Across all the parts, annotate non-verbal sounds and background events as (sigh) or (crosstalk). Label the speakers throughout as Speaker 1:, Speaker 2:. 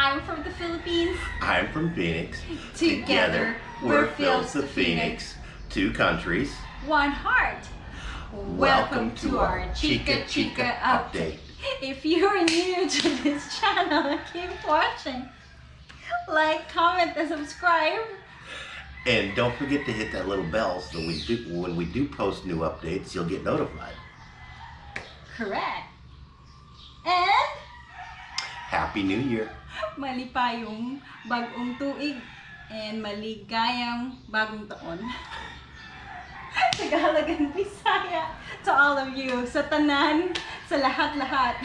Speaker 1: I'm from the Philippines.
Speaker 2: I'm from Phoenix.
Speaker 1: Together,
Speaker 2: we're
Speaker 1: we're
Speaker 2: Phil's the
Speaker 1: the
Speaker 2: Phoenix. Two countries.
Speaker 1: One heart. Welcome to our Chika Chika update. If you're new to this (laughs) channel, keep watching. Like, comment, and subscribe.
Speaker 2: And don't forget to hit that little bell so we do when we do post new updates, you'll get notified.
Speaker 1: Correct. And
Speaker 2: Happy New Year.
Speaker 1: malipayong bagong tuig and maligayang bagong taon. (laughs) Tagalog and Bisaya to all of you, sa tanan, sa lahat-lahat. (laughs)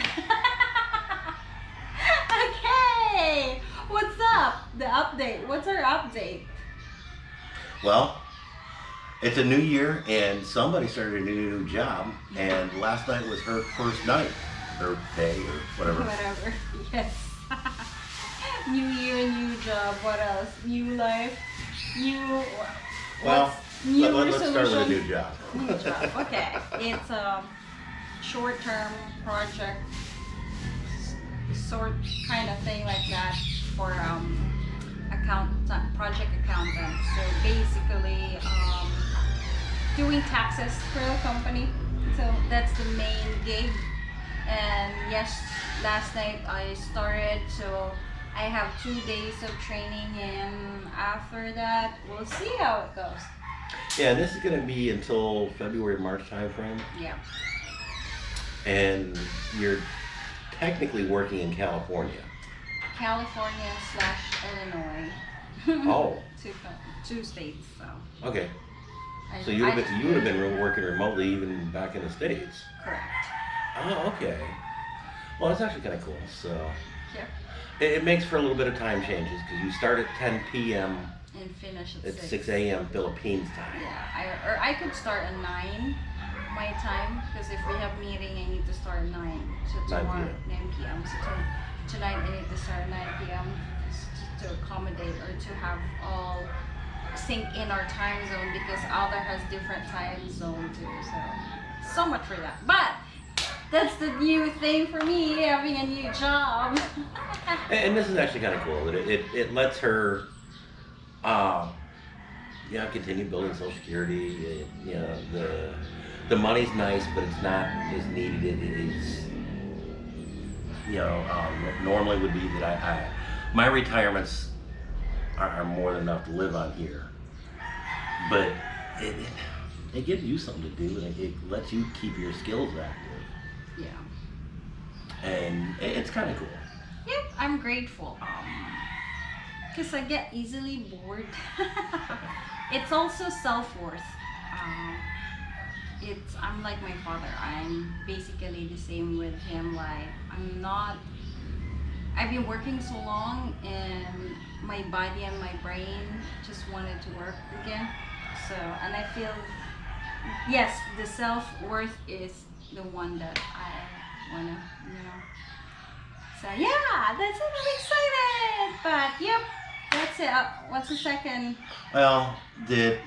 Speaker 1: okay, what's up? The update. What's our update?
Speaker 2: Well, it's a new year and somebody started a new new job and last night was her first night or day or whatever.
Speaker 1: Whatever. (laughs) Yes. (laughs) new year, new job. What else? New life. New.
Speaker 2: Well,
Speaker 1: new
Speaker 2: let, us start with a new job.
Speaker 1: New job. (laughs) Okay. It's a short-term project, sort kind of thing like that for um, account project accountant. So basically, um, doing taxes for the company. So that's the main gig. And yes, last night I started. So I have two days of training, and after that, we'll see how it goes.
Speaker 2: Yeah, this is going to be until February March timeframe
Speaker 1: Yeah.
Speaker 2: and you're technically working in California.
Speaker 1: California slash Illinois. (laughs)
Speaker 2: Oh.
Speaker 1: two, two states. So.
Speaker 2: Okay. So you would have been, you would have been working remotely even back in the states.
Speaker 1: correct.
Speaker 2: Oh, okay. Well, that's actually kind of cool. So
Speaker 1: Yeah.
Speaker 2: it, it makes for a little bit of time changes because you start at 10 p.m.
Speaker 1: And finish at
Speaker 2: at
Speaker 1: six.
Speaker 2: 6 a.m. Philippines time.
Speaker 1: Yeah, I, or I could start at 9 my time because if we have meeting, I need to start at 9. So
Speaker 2: 9
Speaker 1: tomorrow,
Speaker 2: p.m..
Speaker 1: 9 p.m. So to, tonight, I need to start at 9 p.m. to, to accommodate or to have all sync in our time zone because Alder has different time zone too. So, so much for that. But that's the new thing for me, having a new job.
Speaker 2: And, and this is actually kind of cool it, it, it lets her, uh, you know, continue building Social Security. It, you know, the the money's nice, but it's not as needed. It is, you know, um, normally would be that I, I my retirements are, are more than enough to live on here, but it, it, it gives you something to do, and it, it lets you keep your skills active,
Speaker 1: yeah.
Speaker 2: and it, it's kind of cool.
Speaker 1: Yep, I'm grateful. Um, because I get easily bored. (laughs) it's also self worth. Um, it's I'm like my father. I'm basically the same with him. Like I'm not. I've been working so long, and my body and my brain just wanted to work again. So, and I feel yes, the self worth is the one that I wanna, you know. So yeah, that's it. I'm excited. But yep, that's it. Uh, what's the second?
Speaker 2: Well, did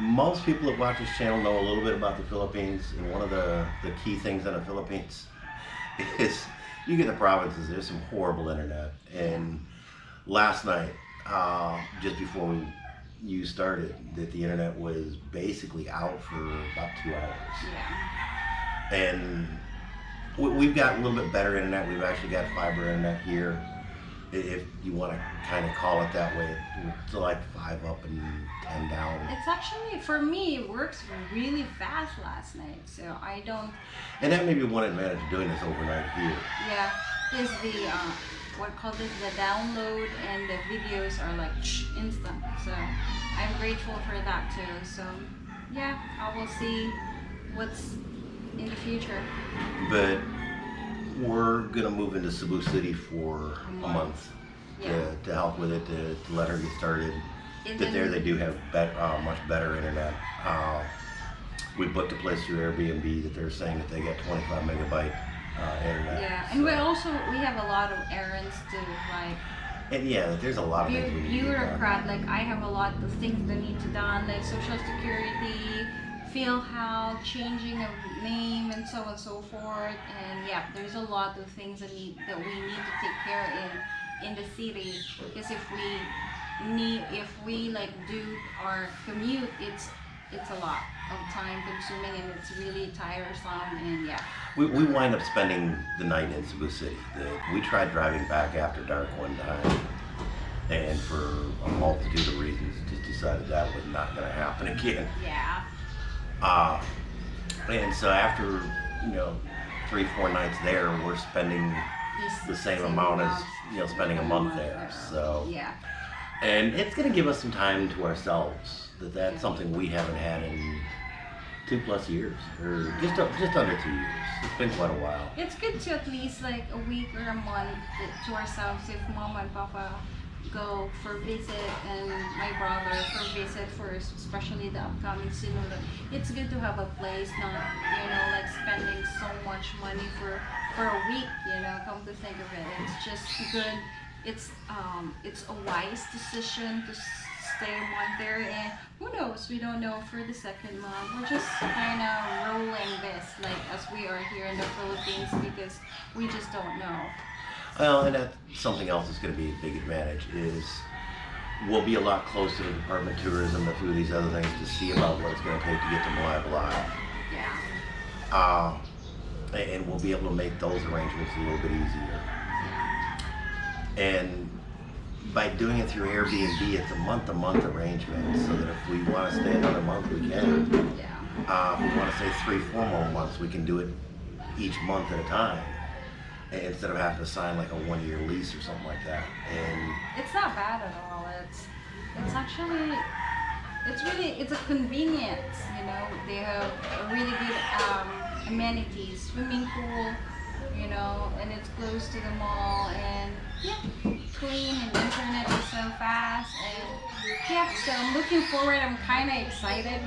Speaker 2: most people that watch this channel know a little bit about the Philippines? And one of the, the key things in the Philippines (laughs) is you get the provinces, there's some horrible internet. And last night, uh, just before we, you started, that the internet was basically out for about two hours.
Speaker 1: Yeah.
Speaker 2: And we, we've got a little bit better internet. We've actually got fiber internet here. If you want to kind of call it that way, it's like five up and ten down.
Speaker 1: It's actually for me it works really fast last night. So I don't.
Speaker 2: And that may be one advantage of doing this overnight here.
Speaker 1: Yeah, is the uh, what called this the download and the videos are like instant. So I'm grateful for that too. So yeah, I will see what's in the future.
Speaker 2: But we're gonna move into Cebu City for
Speaker 1: A month. Yeah.
Speaker 2: to, to help with it, to, to let her get started.
Speaker 1: And
Speaker 2: That there they do have bet, uh, much better internet. Uh, we booked a place through Airbnb that they're saying that they get 25 megabyte uh, internet.
Speaker 1: Yeah, and we also we have a lot of errands to like
Speaker 2: And yeah, there's a lot of
Speaker 1: Bu-
Speaker 2: things we need to get done.
Speaker 1: bureaucrat. Like I have a lot of things that need to done, like social security, feel how changing a name and so on and so forth. And yeah, there's a lot of things that need that we need to take care in in the city. Because if we need, if we like do our commute, it's it's a lot of time consuming and it's really tiresome. And yeah,
Speaker 2: We, we wind up spending the night in Cebu City. The, we tried driving back after dark one time, and for a multitude of reasons, just decided that was not going to happen (laughs) again.
Speaker 1: yeah,
Speaker 2: Uh, and so after, you know, three, four nights there, we're spending, The same amount as, you know, spending a month there, so-
Speaker 1: yeah.
Speaker 2: and it's going to give us some time to ourselves. That that's something we haven't had in two plus years, or just just under two years. It's been quite a while.
Speaker 1: It's good to at least like a week or a month to ourselves if mom and papa go for visit and my brother for visit for especially the upcoming Sinulog. It's good to have a place, not you know like spending so much money for for a week. You know, come to think of it, it's just good. It's um it's a wise decision to stay month there and who knows we don't know for the second month we're just kind of rolling this like as we are here in the philippines because we just don't know
Speaker 2: Well, and that's something else that's going to be a big advantage is we'll be a lot closer to the Department of Tourism, and a few of these other things to see about what it's going to take to get to Malaya Live.
Speaker 1: yeah
Speaker 2: Uh, and we'll be able to make those arrangements a little bit easier. And by doing it through Airbnb, it's a month-to-month arrangement, so that if we want to stay another month, we can.
Speaker 1: yeah
Speaker 2: Uh, if we want to stay three, four more months, we can do it each month at a time, instead of having to sign like a one-year lease or something like that. And
Speaker 1: it's not bad at all. It's it's actually it's really it's a convenience you know. They have a really good um, amenities swimming pool you know and it's close to the mall and yeah clean and internet is so fast and yeah so i'm looking forward i'm kind of excited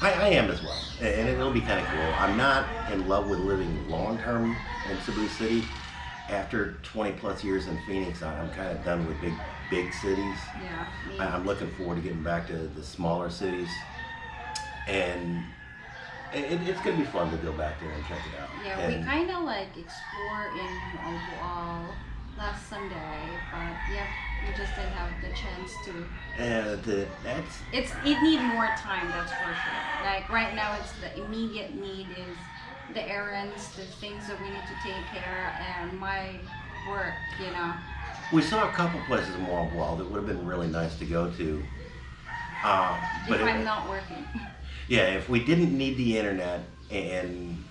Speaker 2: I, I am as well, and it'll be kind of cool. I'm not in love with living long-term in Cebu City. After 20 plus years in Phoenix, I'm kind of done with big, big cities.
Speaker 1: yeah
Speaker 2: I'm looking forward to getting back to the smaller cities, and it, it's gonna be fun to go back there and check it out.
Speaker 1: yeah we kind of like explore in Obual last sunday yeah we just didn't have the chance to.
Speaker 2: And the, that's
Speaker 1: it's it need more time that's for sure. Like right now it's the immediate need is the errands the things that we need to take care of, and my work you know.
Speaker 2: We saw a couple places in Wall that would have been really nice to go to. Uh, but
Speaker 1: if i'm not working. (laughs)
Speaker 2: Yeah, if we didn't need the internet and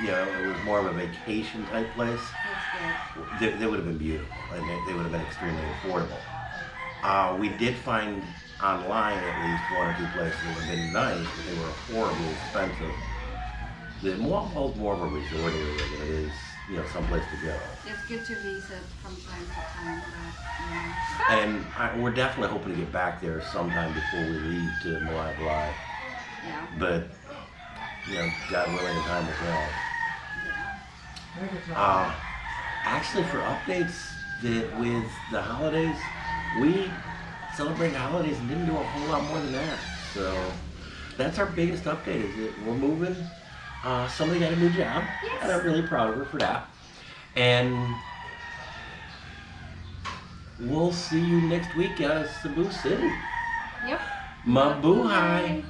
Speaker 2: you know it was more of a vacation type place, they, they would have been beautiful and they, they would have been extremely affordable. Uh, we did find online at least one or two places that would have been nice, but they were horribly expensive. The Moal's more of a resort area than it is, you know, someplace to go.
Speaker 1: it's good to visit from time to time but you know
Speaker 2: And I, we're definitely hoping to get back there sometime before we leave to Moab Live.
Speaker 1: yeah
Speaker 2: But, you know, God willing, the time will tell.
Speaker 1: yeah
Speaker 2: Uh, actually, for updates that with the holidays, we celebrated holidays and didn't do a whole lot more than that. So that's our biggest update. Is that we're moving. Uh, somebody got a new job,
Speaker 1: Yes.
Speaker 2: and I'm really proud of her for that. And we'll see you next week of Cebu City.
Speaker 1: yep
Speaker 2: Mabuhay.